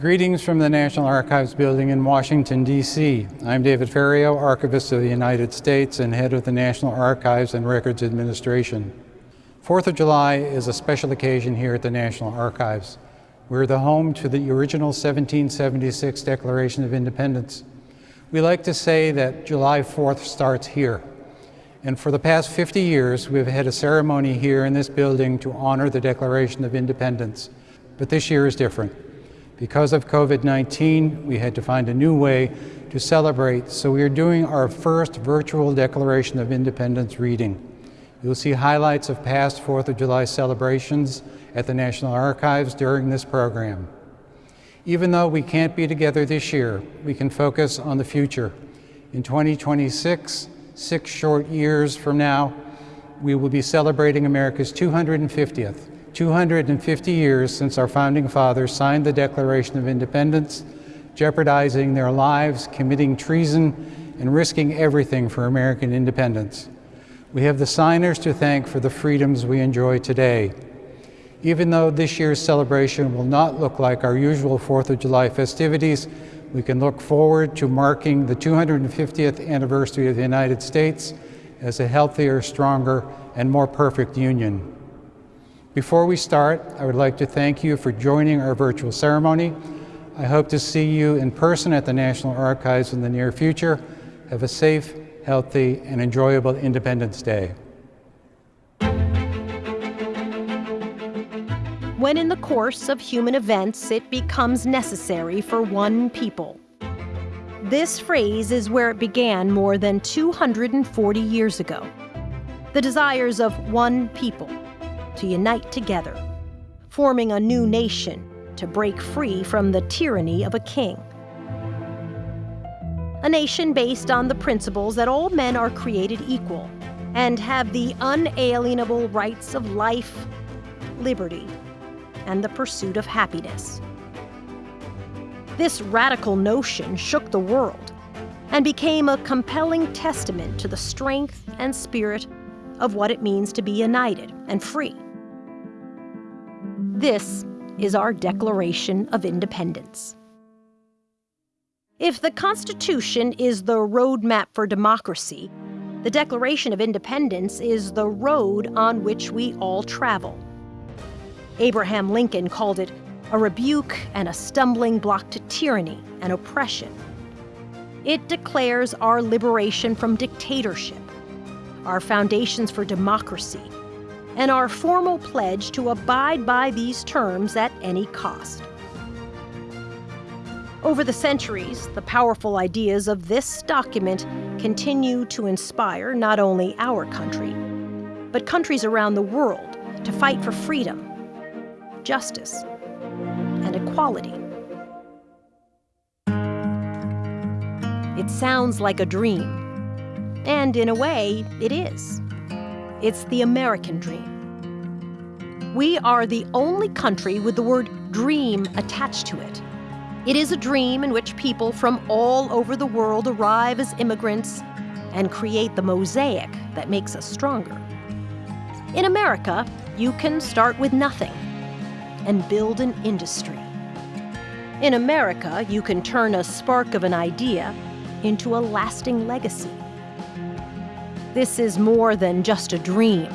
Greetings from the National Archives building in Washington, D.C. I'm David Ferriero, Archivist of the United States and head of the National Archives and Records Administration. Fourth of July is a special occasion here at the National Archives. We're the home to the original 1776 Declaration of Independence. We like to say that July 4th starts here. And for the past 50 years, we've had a ceremony here in this building to honor the Declaration of Independence. But this year is different. Because of COVID-19, we had to find a new way to celebrate, so we are doing our first virtual Declaration of Independence reading. You'll see highlights of past 4th of July celebrations at the National Archives during this program. Even though we can't be together this year, we can focus on the future. In 2026, six short years from now, we will be celebrating America's 250th 250 years since our founding fathers signed the Declaration of Independence, jeopardizing their lives, committing treason, and risking everything for American independence. We have the signers to thank for the freedoms we enjoy today. Even though this year's celebration will not look like our usual 4th of July festivities, we can look forward to marking the 250th anniversary of the United States as a healthier, stronger, and more perfect union. Before we start, I would like to thank you for joining our virtual ceremony. I hope to see you in person at the National Archives in the near future. Have a safe, healthy, and enjoyable Independence Day. When in the course of human events it becomes necessary for one people. This phrase is where it began more than 240 years ago. The desires of one people to unite together, forming a new nation to break free from the tyranny of a king. A nation based on the principles that all men are created equal and have the unalienable rights of life, liberty, and the pursuit of happiness. This radical notion shook the world and became a compelling testament to the strength and spirit of what it means to be united and free. This is our Declaration of Independence. If the Constitution is the roadmap for democracy, the Declaration of Independence is the road on which we all travel. Abraham Lincoln called it a rebuke and a stumbling block to tyranny and oppression. It declares our liberation from dictatorship, our foundations for democracy, and our formal pledge to abide by these terms at any cost. Over the centuries, the powerful ideas of this document continue to inspire not only our country, but countries around the world to fight for freedom, justice, and equality. It sounds like a dream, and in a way, it is. It's the American dream. We are the only country with the word dream attached to it. It is a dream in which people from all over the world arrive as immigrants and create the mosaic that makes us stronger. In America, you can start with nothing and build an industry. In America, you can turn a spark of an idea into a lasting legacy. This is more than just a dream.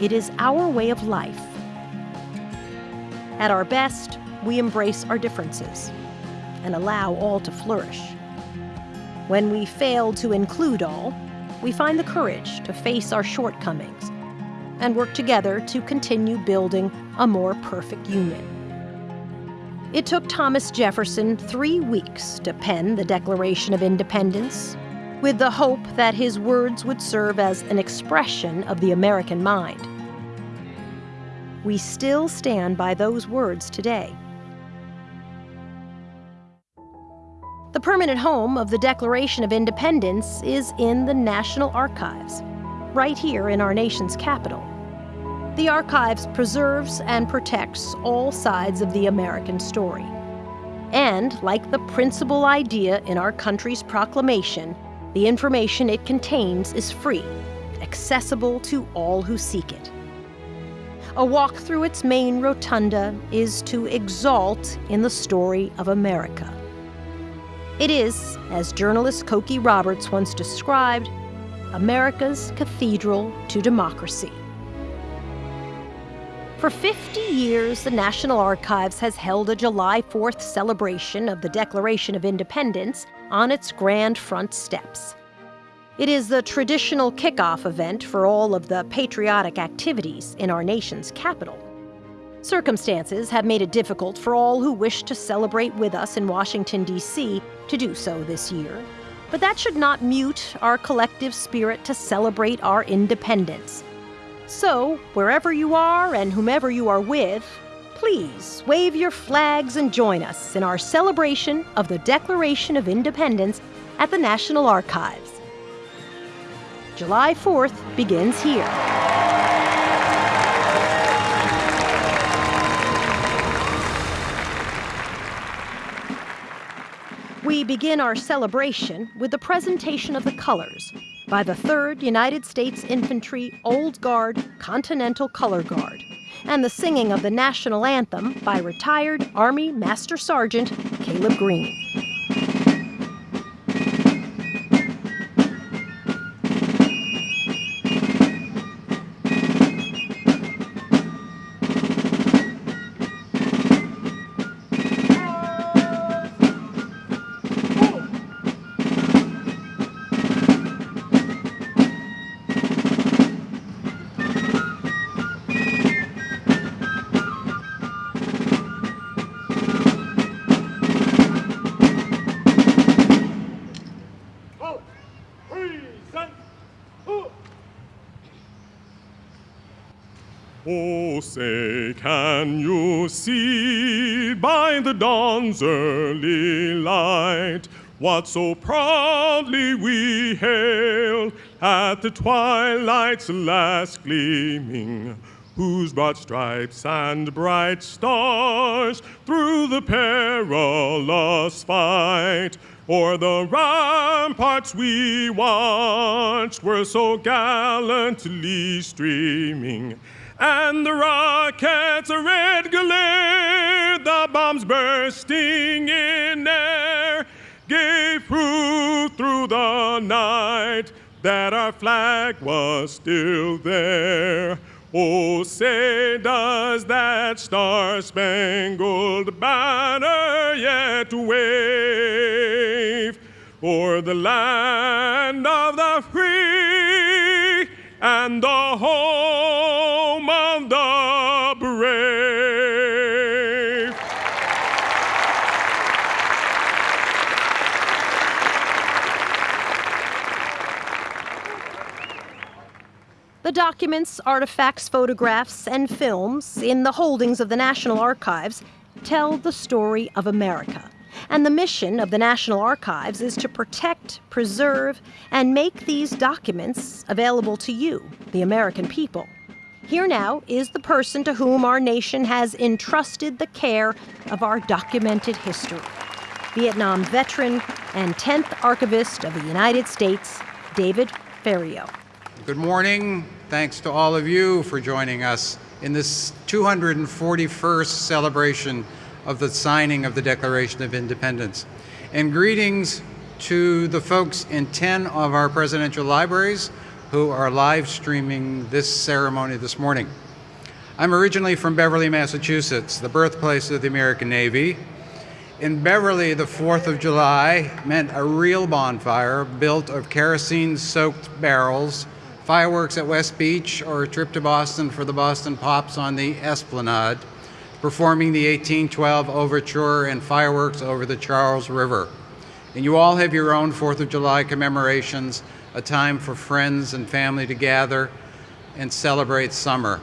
It is our way of life. At our best, we embrace our differences and allow all to flourish. When we fail to include all, we find the courage to face our shortcomings and work together to continue building a more perfect union. It took Thomas Jefferson three weeks to pen the Declaration of Independence with the hope that his words would serve as an expression of the American mind. We still stand by those words today. The permanent home of the Declaration of Independence is in the National Archives, right here in our nation's capital. The Archives preserves and protects all sides of the American story. And, like the principal idea in our country's proclamation, the information it contains is free, accessible to all who seek it. A walk through its main rotunda is to exalt in the story of America. It is, as journalist Cokie Roberts once described, America's cathedral to democracy. For 50 years, the National Archives has held a July 4th celebration of the Declaration of Independence on its grand front steps. It is the traditional kickoff event for all of the patriotic activities in our nation's capital. Circumstances have made it difficult for all who wish to celebrate with us in Washington, D.C. to do so this year. But that should not mute our collective spirit to celebrate our independence. So, wherever you are and whomever you are with, please wave your flags and join us in our celebration of the Declaration of Independence at the National Archives. July 4th begins here. We begin our celebration with the presentation of the colors by the 3rd United States Infantry Old Guard Continental Color Guard, and the singing of the national anthem by retired Army Master Sergeant Caleb Green. Say, can you see by the dawn's early light what so proudly we hailed at the twilight's last gleaming? Whose broad stripes and bright stars through the perilous fight o'er the ramparts we watched were so gallantly streaming and the rockets a red glare, the bombs bursting in air, gave proof through the night that our flag was still there. Oh, say does that star-spangled banner yet wave o'er the land of the free and the home The documents, artifacts, photographs, and films in the holdings of the National Archives tell the story of America. And the mission of the National Archives is to protect, preserve, and make these documents available to you, the American people. Here now is the person to whom our nation has entrusted the care of our documented history Vietnam veteran and 10th Archivist of the United States, David Ferriero. Good morning. Thanks to all of you for joining us in this 241st celebration of the signing of the Declaration of Independence. And greetings to the folks in 10 of our presidential libraries who are live streaming this ceremony this morning. I'm originally from Beverly, Massachusetts, the birthplace of the American Navy. In Beverly, the 4th of July meant a real bonfire built of kerosene-soaked barrels, fireworks at West Beach, or a trip to Boston for the Boston Pops on the Esplanade, performing the 1812 Overture and fireworks over the Charles River. And you all have your own 4th of July commemorations, a time for friends and family to gather and celebrate summer.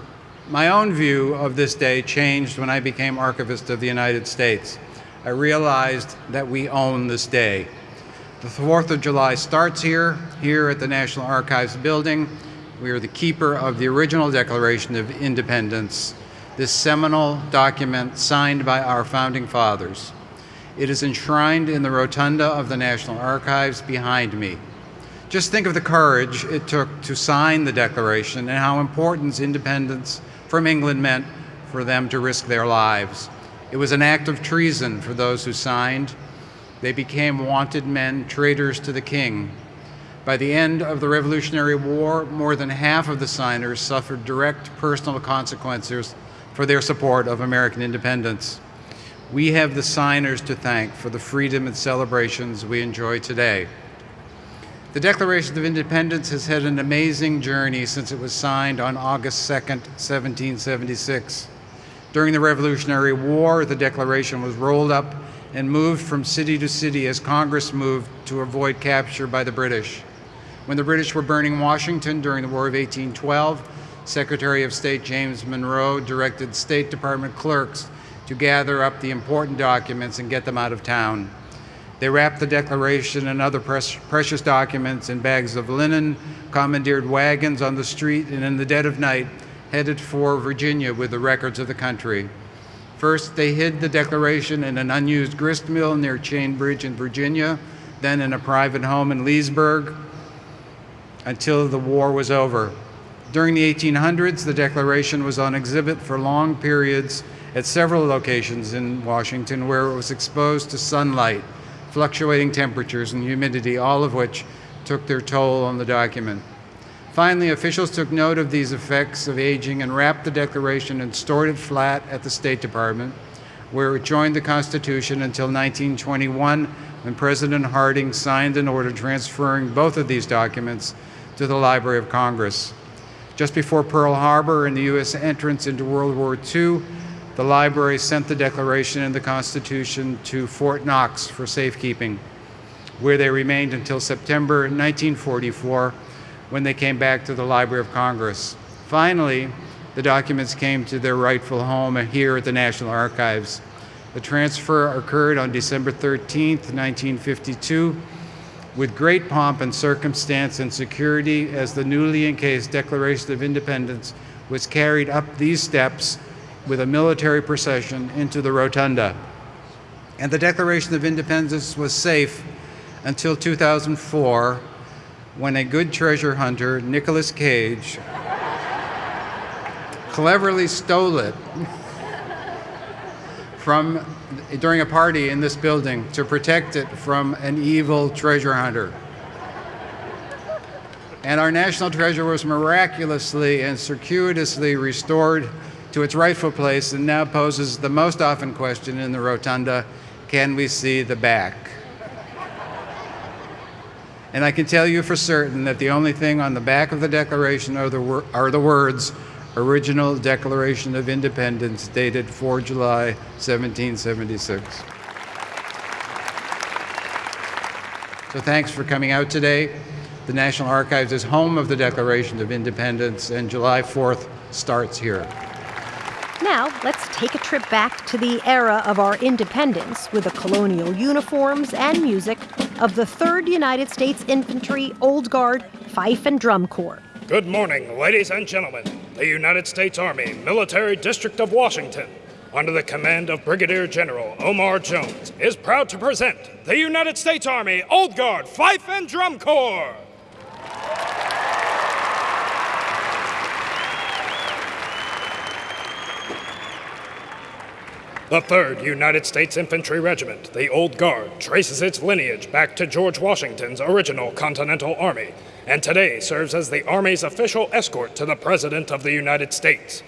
My own view of this day changed when I became Archivist of the United States. I realized that we own this day. The 4th of July starts here, here at the National Archives building. We are the keeper of the original Declaration of Independence, this seminal document signed by our founding fathers. It is enshrined in the rotunda of the National Archives behind me. Just think of the courage it took to sign the Declaration and how important independence from England meant for them to risk their lives. It was an act of treason for those who signed. They became wanted men, traitors to the king. By the end of the Revolutionary War, more than half of the signers suffered direct personal consequences for their support of American independence. We have the signers to thank for the freedom and celebrations we enjoy today. The Declaration of Independence has had an amazing journey since it was signed on August 2, 1776. During the Revolutionary War, the Declaration was rolled up and moved from city to city as Congress moved to avoid capture by the British. When the British were burning Washington during the War of 1812, Secretary of State James Monroe directed State Department clerks to gather up the important documents and get them out of town. They wrapped the Declaration and other precious documents in bags of linen, commandeered wagons on the street, and in the dead of night headed for Virginia with the records of the country. First, they hid the Declaration in an unused grist mill near Chain Bridge in Virginia, then in a private home in Leesburg until the war was over. During the 1800s, the Declaration was on exhibit for long periods at several locations in Washington where it was exposed to sunlight, fluctuating temperatures, and humidity, all of which took their toll on the document. Finally, officials took note of these effects of aging and wrapped the Declaration and stored it flat at the State Department, where it joined the Constitution until 1921 when President Harding signed an order transferring both of these documents to the Library of Congress. Just before Pearl Harbor and the U.S. entrance into World War II, the library sent the Declaration and the Constitution to Fort Knox for safekeeping, where they remained until September 1944 when they came back to the Library of Congress. Finally, the documents came to their rightful home here at the National Archives. The transfer occurred on December 13, 1952, with great pomp and circumstance and security as the newly encased Declaration of Independence was carried up these steps with a military procession into the rotunda. And the Declaration of Independence was safe until 2004 when a good treasure hunter, Nicolas Cage, cleverly stole it from during a party in this building to protect it from an evil treasure hunter. And our national treasure was miraculously and circuitously restored to its rightful place and now poses the most often question in the rotunda, can we see the back? And I can tell you for certain that the only thing on the back of the Declaration are the, are the words, Original Declaration of Independence, dated 4 July 1776. So thanks for coming out today. The National Archives is home of the Declaration of Independence, and July 4th starts here. Now, let's take a trip back to the era of our independence with the colonial uniforms and music of the 3rd United States Infantry Old Guard Fife and Drum Corps. Good morning, ladies and gentlemen. The United States Army Military District of Washington, under the command of Brigadier General Omar Jones, is proud to present the United States Army Old Guard Fife and Drum Corps. The 3rd United States Infantry Regiment, the Old Guard, traces its lineage back to George Washington's original Continental Army, and today serves as the Army's official escort to the President of the United States.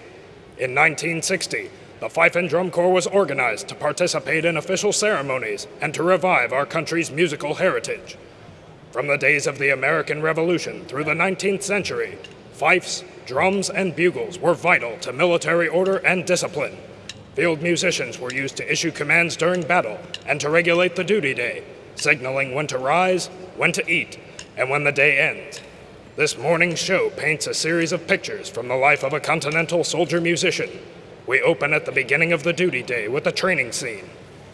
In 1960, the Fife and Drum Corps was organized to participate in official ceremonies and to revive our country's musical heritage. From the days of the American Revolution through the 19th century, fifes, drums, and bugles were vital to military order and discipline. Field musicians were used to issue commands during battle and to regulate the duty day, signaling when to rise, when to eat, and when the day ends. This morning's show paints a series of pictures from the life of a continental soldier musician. We open at the beginning of the duty day with a training scene.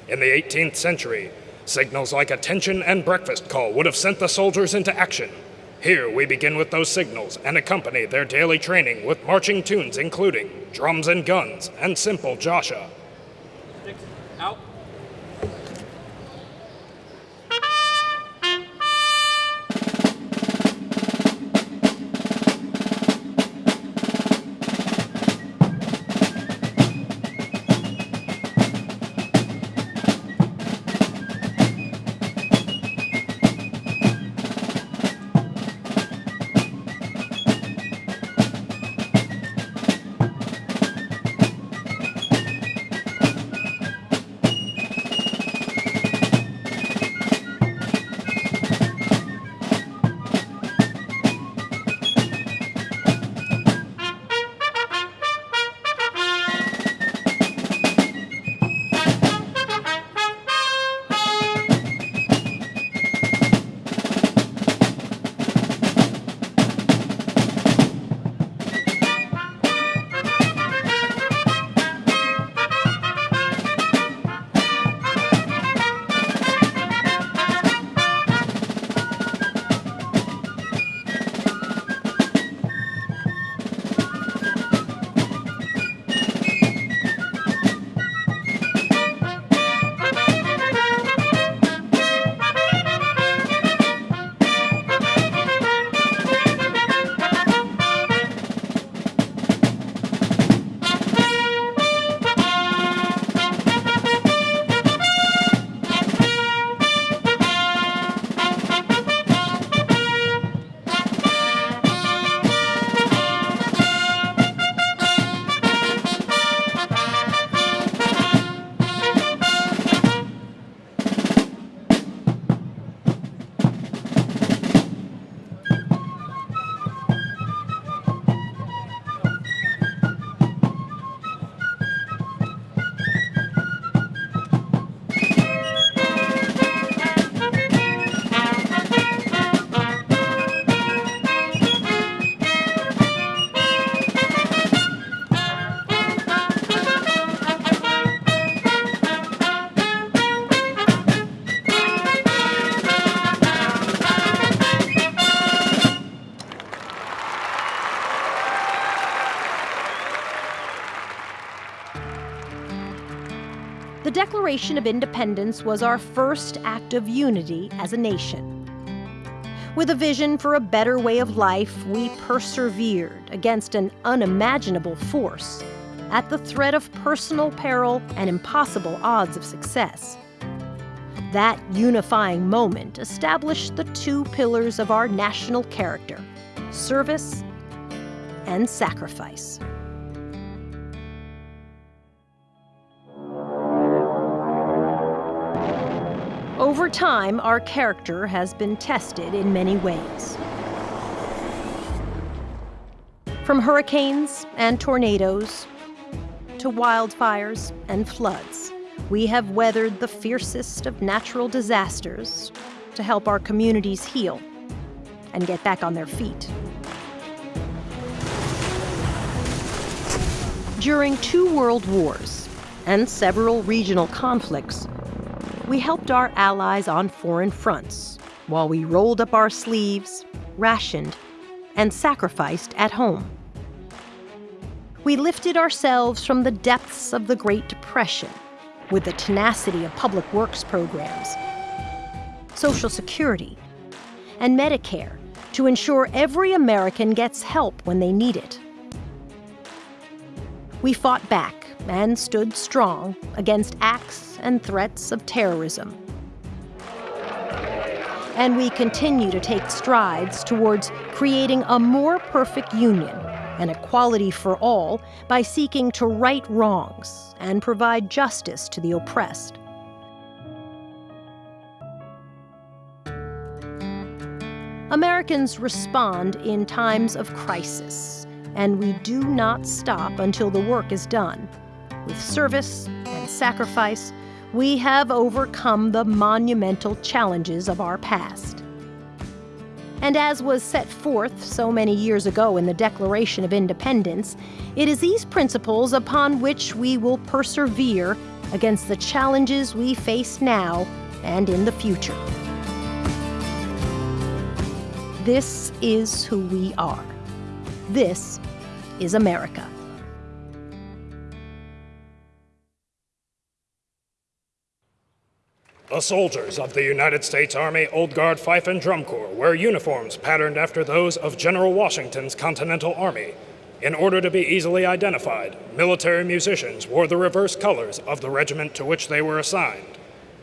In the 18th century, signals like attention and breakfast call would have sent the soldiers into action. Here we begin with those signals and accompany their daily training with marching tunes including drums and guns and simple Josha. Declaration of Independence was our first act of unity as a nation. With a vision for a better way of life, we persevered against an unimaginable force, at the threat of personal peril and impossible odds of success. That unifying moment established the two pillars of our national character service and sacrifice. Over time, our character has been tested in many ways. From hurricanes and tornadoes to wildfires and floods, we have weathered the fiercest of natural disasters to help our communities heal and get back on their feet. During two world wars and several regional conflicts, we helped our allies on foreign fronts while we rolled up our sleeves, rationed, and sacrificed at home. We lifted ourselves from the depths of the Great Depression with the tenacity of public works programs, Social Security, and Medicare to ensure every American gets help when they need it. We fought back and stood strong against acts and threats of terrorism. And we continue to take strides towards creating a more perfect union and equality for all by seeking to right wrongs and provide justice to the oppressed. Americans respond in times of crisis, and we do not stop until the work is done. With service and sacrifice, we have overcome the monumental challenges of our past. And as was set forth so many years ago in the Declaration of Independence, it is these principles upon which we will persevere against the challenges we face now and in the future. This is who we are. This is America. The soldiers of the United States Army Old Guard Fife and Drum Corps wear uniforms patterned after those of General Washington's Continental Army. In order to be easily identified, military musicians wore the reverse colors of the regiment to which they were assigned.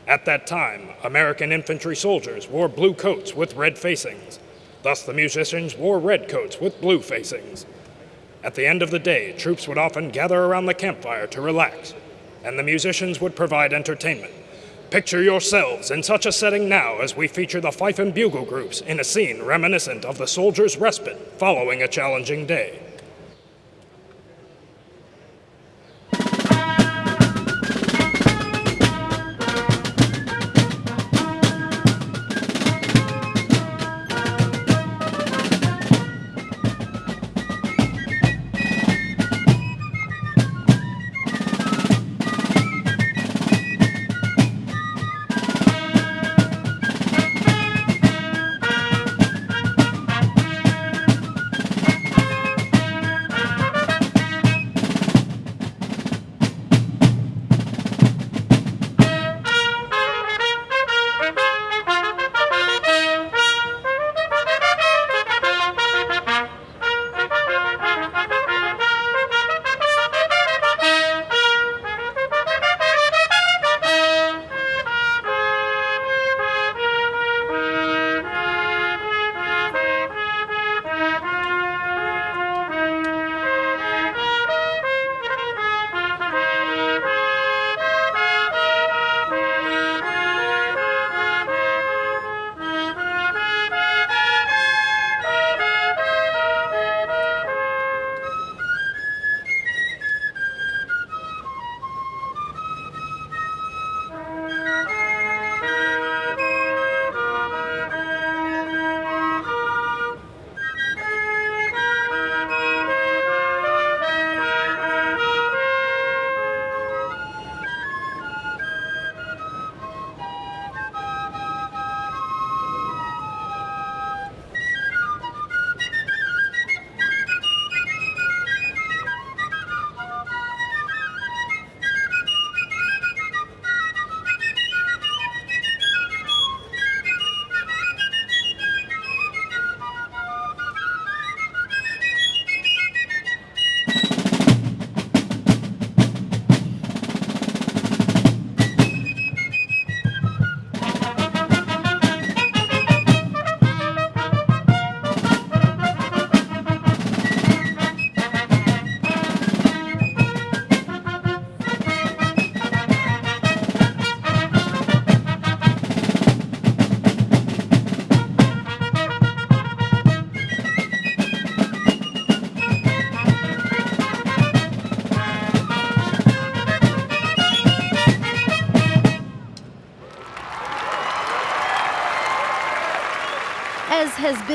At that time, American infantry soldiers wore blue coats with red facings. Thus, the musicians wore red coats with blue facings. At the end of the day, troops would often gather around the campfire to relax, and the musicians would provide entertainment. Picture yourselves in such a setting now as we feature the fife and bugle groups in a scene reminiscent of the soldier's respite following a challenging day.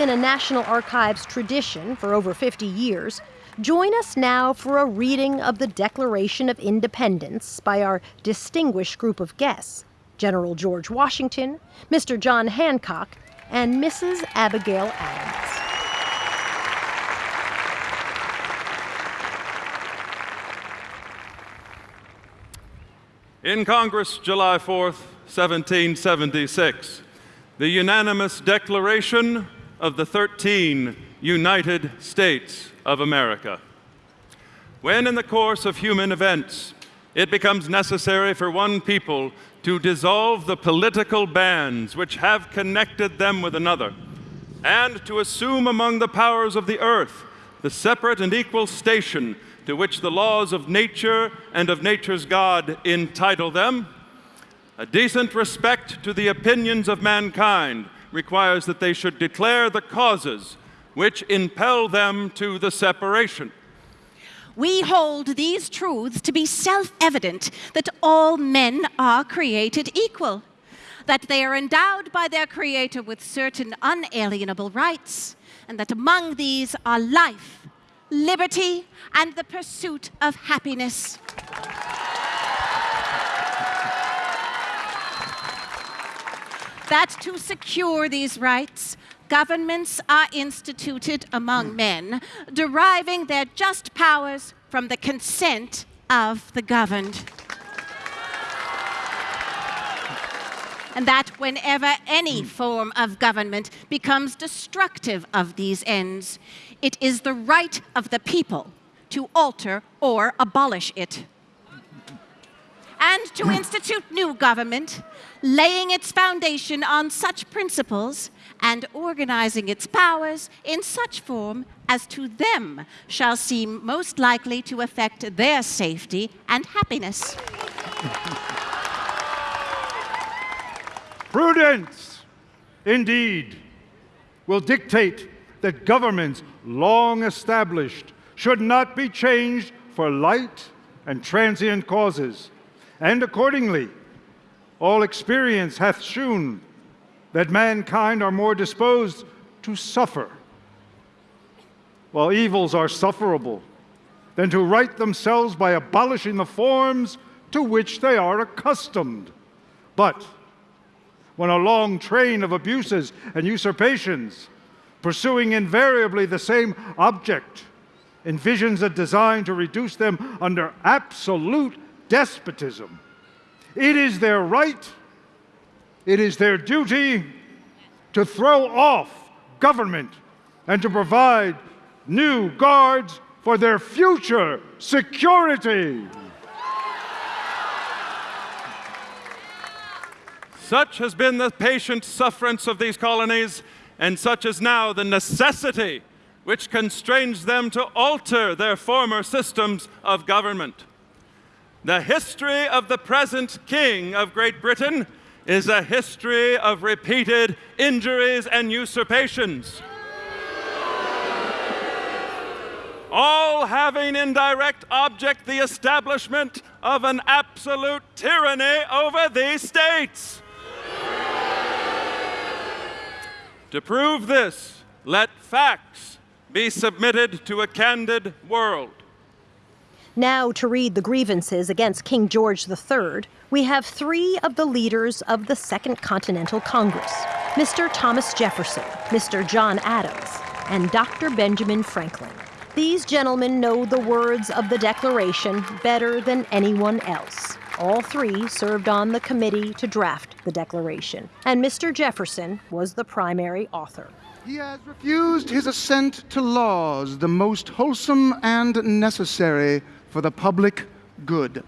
Been a National Archives tradition for over 50 years, join us now for a reading of the Declaration of Independence by our distinguished group of guests General George Washington, Mr. John Hancock, and Mrs. Abigail Adams. In Congress, July 4th, 1776, the unanimous declaration of the 13 United States of America. When, in the course of human events, it becomes necessary for one people to dissolve the political bands which have connected them with another, and to assume among the powers of the earth the separate and equal station to which the laws of nature and of nature's God entitle them, a decent respect to the opinions of mankind requires that they should declare the causes which impel them to the separation. We hold these truths to be self evident that all men are created equal, that they are endowed by their Creator with certain unalienable rights, and that among these are life, liberty, and the pursuit of happiness. That to secure these rights, governments are instituted among hmm. men, deriving their just powers from the consent of the governed. and that whenever any hmm. form of government becomes destructive of these ends, it is the right of the people to alter or abolish it. And to mm. institute new government, laying its foundation on such principles and organizing its powers in such form as to them shall seem most likely to affect their safety and happiness. Prudence, indeed, will dictate that governments long established should not be changed for light and transient causes. And accordingly, all experience hath shewn that mankind are more disposed to suffer, while evils are sufferable, than to right themselves by abolishing the forms to which they are accustomed. But when a long train of abuses and usurpations, pursuing invariably the same object, envisions a design to reduce them under absolute despotism. It is their right, it is their duty to throw off government and to provide new guards for their future security. Such has been the patient sufferance of these colonies, and such is now the necessity which constrains them to alter their former systems of government. The history of the present King of Great Britain is a history of repeated injuries and usurpations. all having in direct object the establishment of an absolute tyranny over these states. To prove this, let facts be submitted to a candid world. Now, to read the grievances against King George III, we have three of the leaders of the Second Continental Congress Mr. Thomas Jefferson, Mr. John Adams, and Dr. Benjamin Franklin. These gentlemen know the words of the Declaration better than anyone else. All three served on the committee to draft the Declaration, and Mr. Jefferson was the primary author. He has refused his assent to laws the most wholesome and necessary for the public good.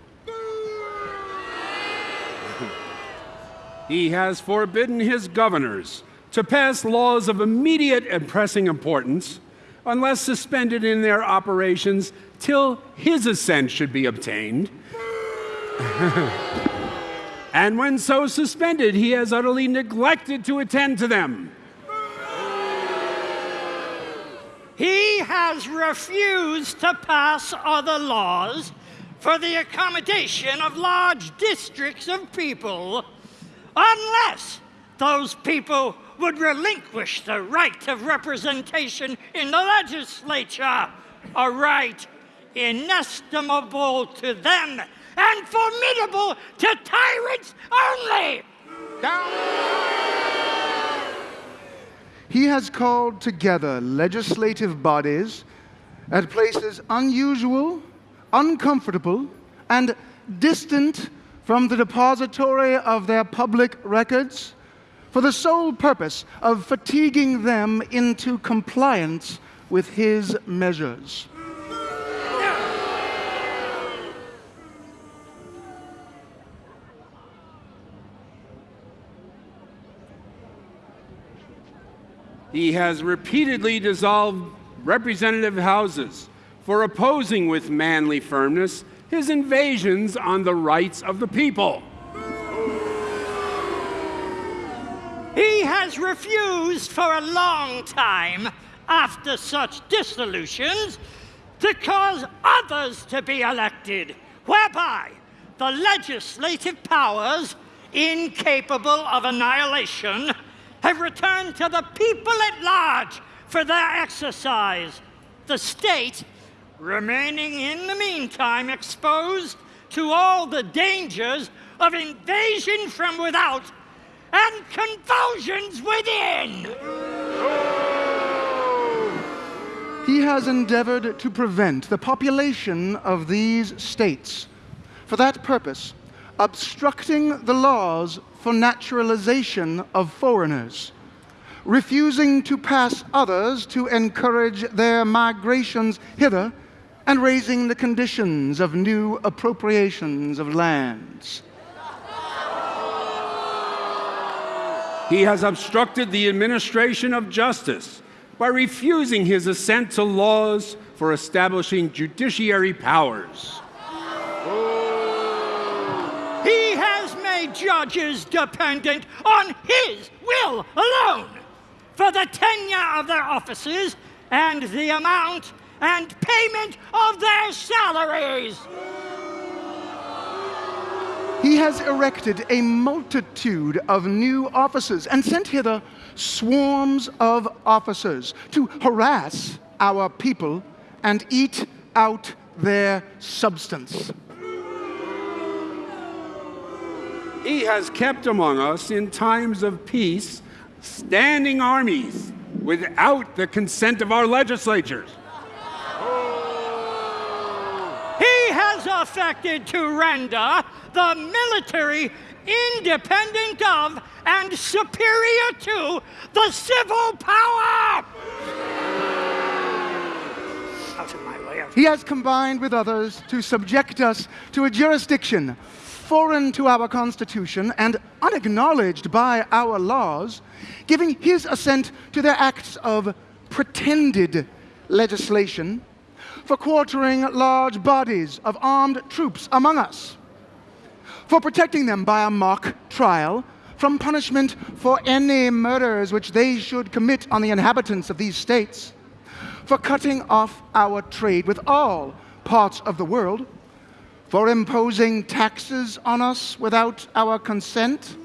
He has forbidden his governors to pass laws of immediate and pressing importance unless suspended in their operations till his assent should be obtained and when so suspended, he has utterly neglected to attend to them. He has refused to pass other laws for the accommodation of large districts of people unless those people would relinquish the right of representation in the legislature, a right inestimable to them and formidable to tyrants only. He has called together legislative bodies at places unusual, uncomfortable, and distant from the depository of their public records for the sole purpose of fatiguing them into compliance with his measures. He has repeatedly dissolved representative houses for opposing with manly firmness his invasions on the rights of the people. He has refused for a long time, after such dissolutions, to cause others to be elected, whereby the legislative powers, incapable of annihilation, have returned to the people at large for their exercise. The state, remaining in the meantime exposed to all the dangers of invasion from without and convulsions within. He has endeavored to prevent the population of these states. For that purpose, obstructing the laws for naturalization of foreigners, refusing to pass others to encourage their migrations hither, and raising the conditions of new appropriations of lands. He has obstructed the administration of justice by refusing his assent to laws for establishing judiciary powers. Judges dependent on his will alone for the tenure of their offices and the amount and payment of their salaries. He has erected a multitude of new offices and sent hither swarms of officers to harass our people and eat out their substance. He has kept among us in times of peace standing armies without the consent of our legislatures. He has affected to render the military independent of and superior to the civil power. Out of my way. He has combined with others to subject us to a jurisdiction foreign to our Constitution and unacknowledged by our laws, giving his assent to their acts of pretended legislation for quartering large bodies of armed troops among us, for protecting them by a mock trial from punishment for any murders which they should commit on the inhabitants of these states, for cutting off our trade with all parts of the world, for imposing taxes on us without our consent,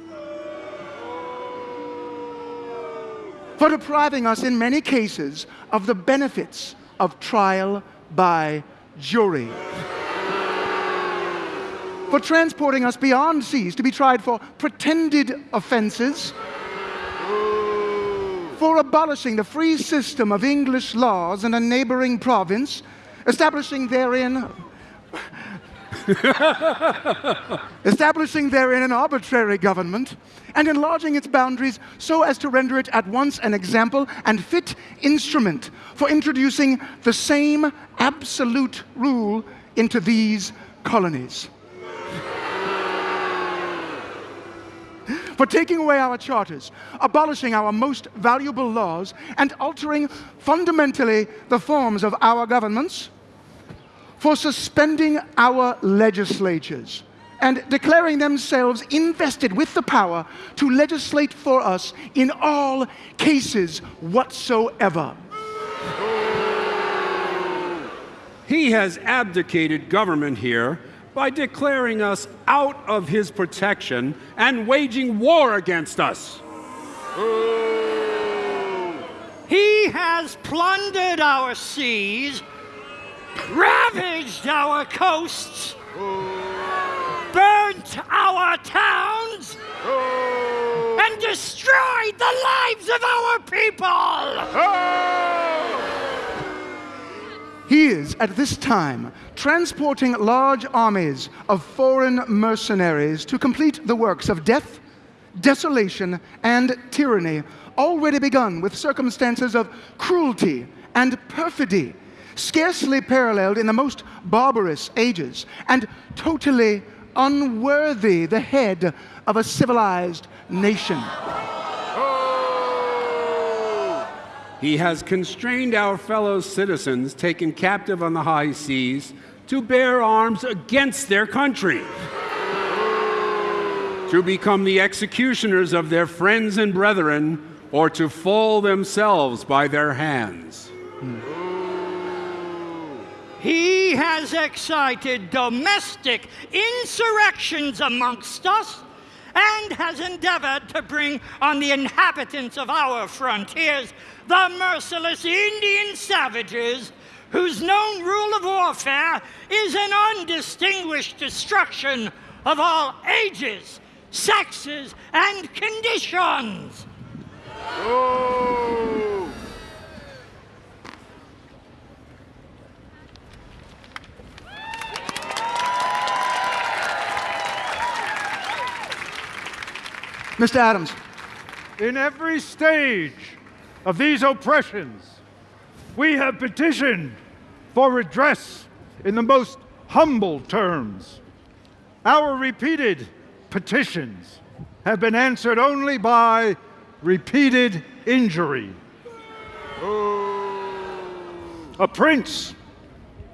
for depriving us in many cases of the benefits of trial by jury, for transporting us beyond seas to be tried for pretended offenses, for abolishing the free system of English laws in a neighboring province, establishing therein establishing therein an arbitrary government and enlarging its boundaries so as to render it at once an example and fit instrument for introducing the same absolute rule into these colonies. for taking away our charters, abolishing our most valuable laws, and altering fundamentally the forms of our governments, for suspending our legislatures and declaring themselves invested with the power to legislate for us in all cases whatsoever. He has abdicated government here by declaring us out of his protection and waging war against us. He has plundered our seas, ravaged our coasts, burnt our towns, and destroyed the lives of our people! He is, at this time, transporting large armies of foreign mercenaries to complete the works of death, desolation, and tyranny, already begun with circumstances of cruelty and perfidy, scarcely paralleled in the most barbarous ages, and totally unworthy the head of a civilized nation. Oh! He has constrained our fellow citizens taken captive on the high seas to bear arms against their country, to become the executioners of their friends and brethren, or to fall themselves by their hands. Hmm. He has excited domestic insurrections amongst us and has endeavored to bring on the inhabitants of our frontiers the merciless Indian savages whose known rule of warfare is an undistinguished destruction of all ages, sexes, and conditions. Oh. Mr. Adams, In every stage of these oppressions, we have petitioned for redress in the most humble terms. Our repeated petitions have been answered only by repeated injury. A prince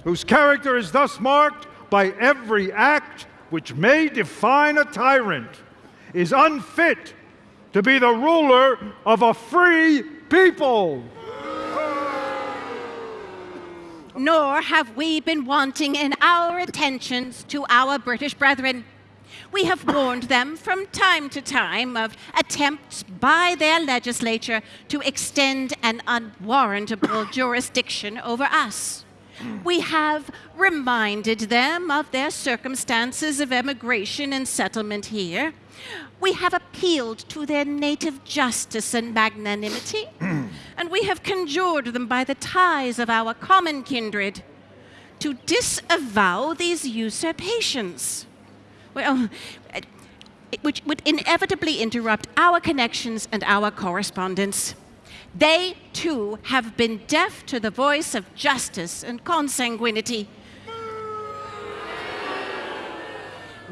whose character is thus marked by every act which may define a tyrant is unfit to be the ruler of a free people. Nor have we been wanting in our attentions to our British brethren. We have warned them from time to time of attempts by their legislature to extend an unwarrantable jurisdiction over us. We have reminded them of their circumstances of emigration and settlement here. We have appealed to their native justice and magnanimity, and we have conjured them by the ties of our common kindred to disavow these usurpations. Well, which would inevitably interrupt our connections and our correspondence. They, too, have been deaf to the voice of justice and consanguinity.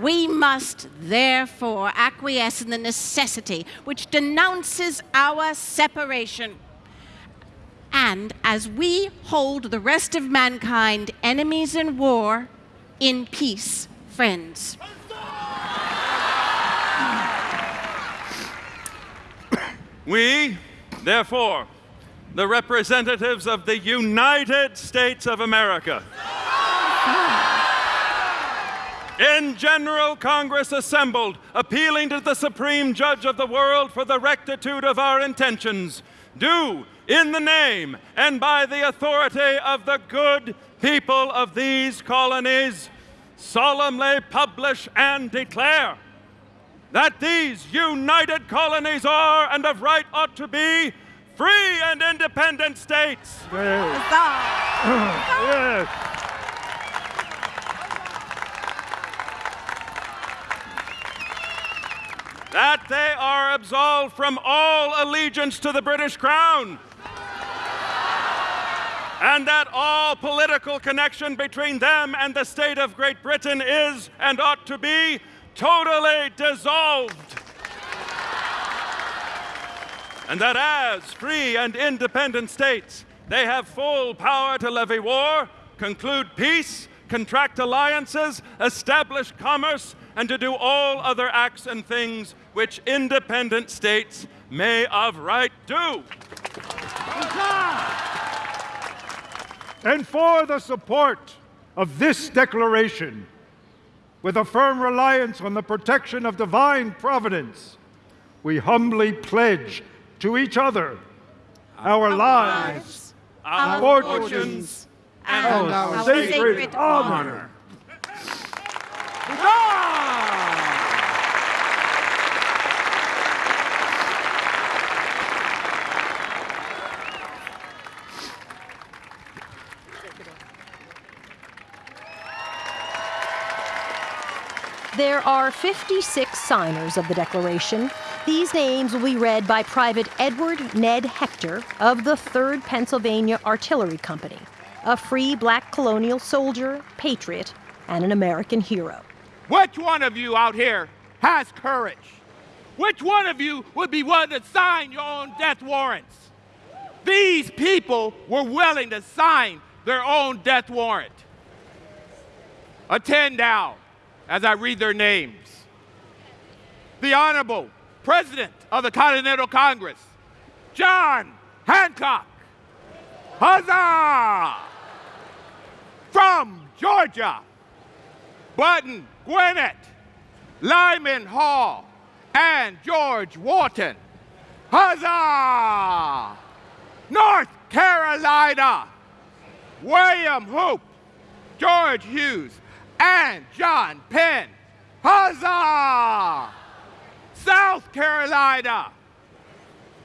We must therefore acquiesce in the necessity which denounces our separation. And as we hold the rest of mankind enemies in war, in peace, friends. We, therefore, the representatives of the United States of America, in General Congress assembled, appealing to the Supreme Judge of the world for the rectitude of our intentions, do, in the name and by the authority of the good people of these colonies, solemnly publish and declare that these united colonies are and of right ought to be free and independent states. Yes. That they are absolved from all allegiance to the British Crown. And that all political connection between them and the state of Great Britain is and ought to be totally dissolved. And that as free and independent states, they have full power to levy war, conclude peace, contract alliances, establish commerce, and to do all other acts and things which independent states may of right do. And for the support of this declaration, with a firm reliance on the protection of divine providence, we humbly pledge to each other, our lives, our fortunes, and and our our sacred sacred honor. There are 56 signers of the Declaration. These names will be read by Private Edward Ned Hector of the 3rd Pennsylvania Artillery Company, a free black colonial soldier, patriot, and an American hero. Which one of you out here has courage? Which one of you would be willing to sign your own death warrants? These people were willing to sign their own death warrant. Attend now as I read their names. The Honorable President of the Continental Congress, John Hancock. Huzzah! From Georgia, Button Gwinnett, Lyman Hall, and George Walton. Huzzah! North Carolina, William Hooper, George Hewes, and John Penn. Huzzah! South Carolina,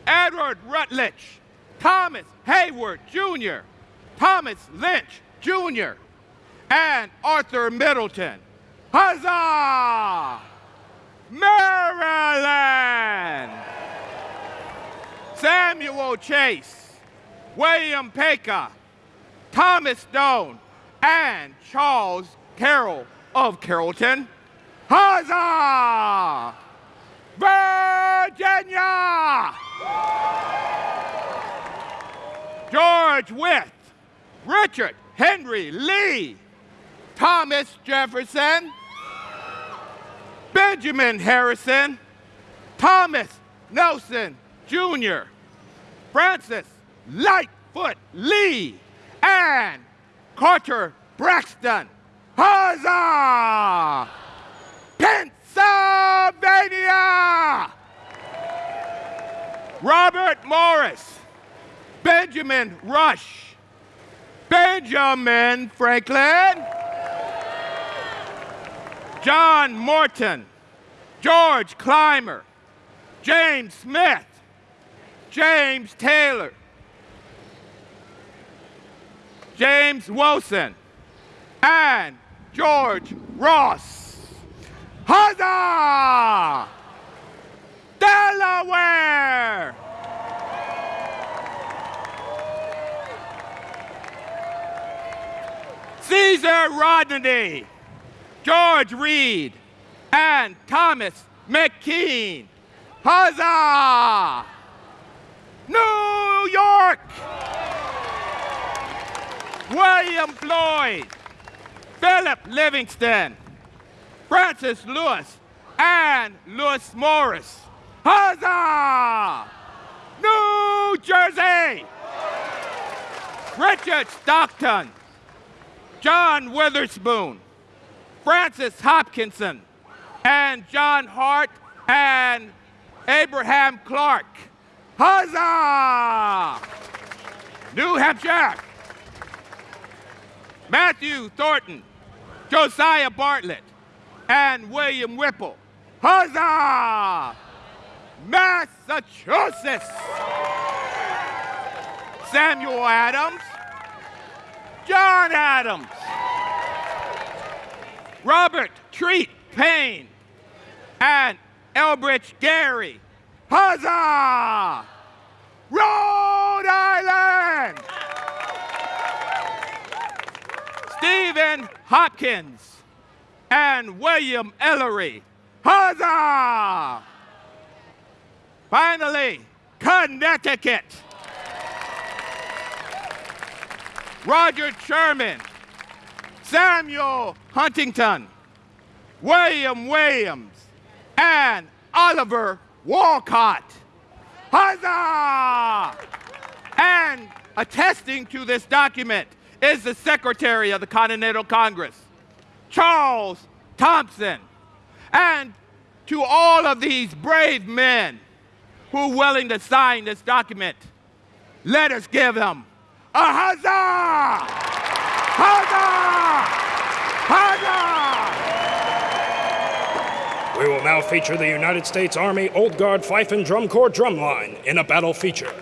Edward Rutledge, Thomas Heyward Jr., Thomas Lynch Jr., and Arthur Middleton. Huzzah! Maryland! Samuel Chase, William Paca, Thomas Stone, and Charles Carroll of Carrollton. Huzzah! Virginia! George Wythe, Richard Henry Lee, Thomas Jefferson, Benjamin Harrison, Thomas Nelson Jr., Francis Lightfoot Lee, and Carter Braxton. Huzzah! Pennsylvania! Robert Morris, Benjamin Rush, Benjamin Franklin, John Morton, George Clymer, James Smith, James Taylor, James Wilson, and George Ross. Huzzah! Delaware! Caesar Rodney, George Read, and Thomas McKean. Huzzah! New York! William Floyd, Philip Livingston, Francis Lewis, and Lewis Morris. Huzzah! New Jersey! Richard Stockton, John Witherspoon, Francis Hopkinson, and John Hart and Abraham Clark. Huzzah! New Hampshire. Matthew Thornton, Josiah Bartlett, and William Whipple. Huzzah! Massachusetts. Samuel Adams, John Adams, Robert Treat Paine, and Elbridge Gerry. Huzzah! Rhode Island! Stephen Hopkins and William Ellery. Huzzah! Finally, Connecticut. Roger Sherman, Samuel Huntington, William Williams, and Oliver Wolcott. Huzzah! And attesting to this document is the Secretary of the Continental Congress, Charles Thomson. And to all of these brave men who are willing to sign this document. Let us give them a huzzah! Huzzah! Huzzah! We will now feature the United States Army Old Guard Fife and Drum Corps drumline in a battle feature.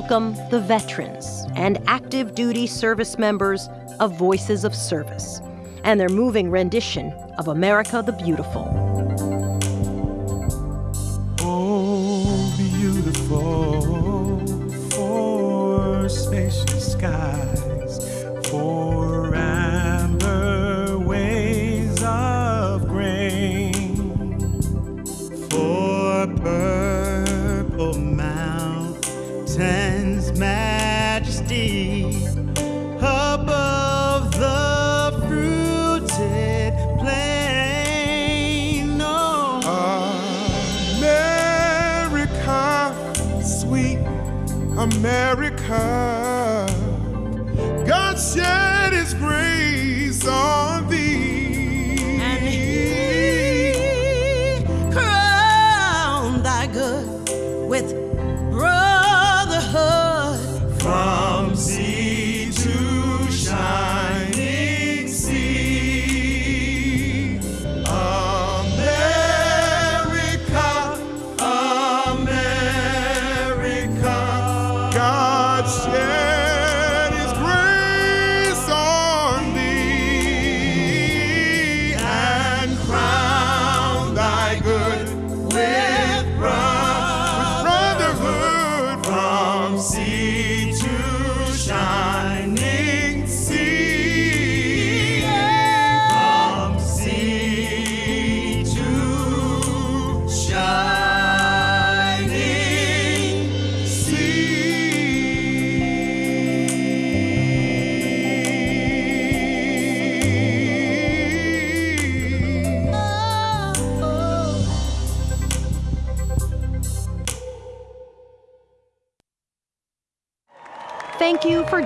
Welcome the veterans and active duty service members of Voices of Service and their moving rendition of America the Beautiful. Oh, beautiful for spacious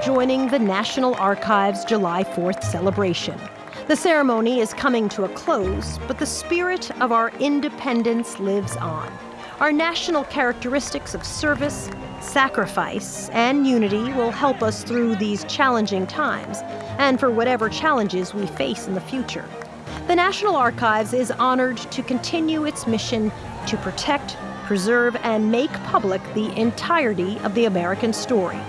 joining the National Archives July 4th celebration. The ceremony is coming to a close, but the spirit of our independence lives on. Our national characteristics of service, sacrifice, and unity will help us through these challenging times and for whatever challenges we face in the future. The National Archives is honored to continue its mission to protect, preserve, and make public the entirety of the American story.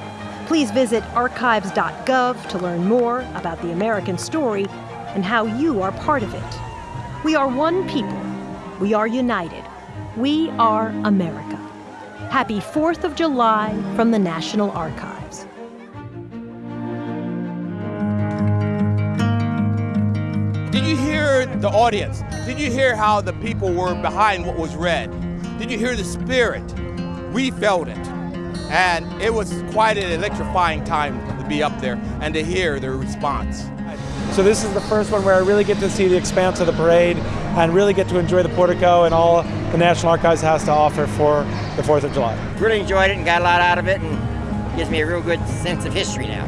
Please visit archives.gov to learn more about the American story and how you are part of it. We are one people. We are united. We are America. Happy 4th of July from the National Archives. Did you hear the audience? Did you hear how the people were behind what was read? Did you hear the spirit? We felt it. And it was quite an electrifying time to be up there and to hear their response. So this is the first one where I really get to see the expanse of the parade and really get to enjoy the portico and all the National Archives has to offer for the 4th of July. Really enjoyed it and got a lot out of it and gives me a real good sense of history now.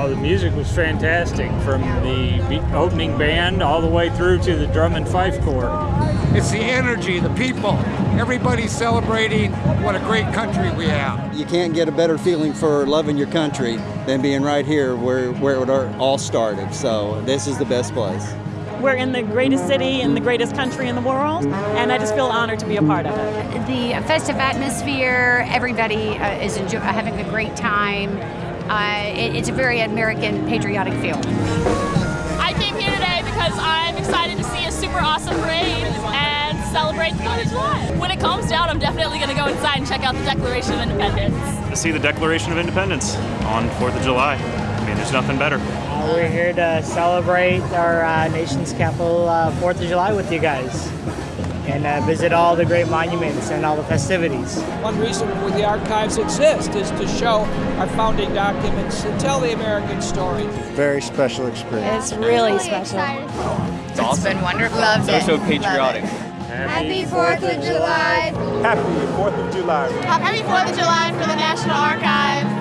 Oh, the music was fantastic from the opening band all the way through to the drum and fife corps. It's the energy, the people. Everybody's celebrating what a great country we have. You can't get a better feeling for loving your country than being right here where, where it all started. So this is the best place. We're in the greatest city in the greatest country in the world, and I just feel honored to be a part of it. The festive atmosphere, everybody uh, is enjoy- having a great time. Uh, it, it's a very American patriotic feel. I came here today because I'm excited to see a super awesome parade and celebrate the 4th of July. When it calms down, I'm definitely going to go inside and check out the Declaration of Independence. To see the Declaration of Independence on 4th of July. I mean, there's nothing better. Uh, we're here to celebrate our uh, nation's capital 4th of July with you guys and uh, visit all the great monuments and all the festivities. One reason the archives exist is to show our founding documents and tell the American story. Very special experience. It's really special. It's awesome. been wonderful. Loved so, it. so patriotic. Happy 4th of July. Happy 4th of July. Happy 4th of July for the National Archives.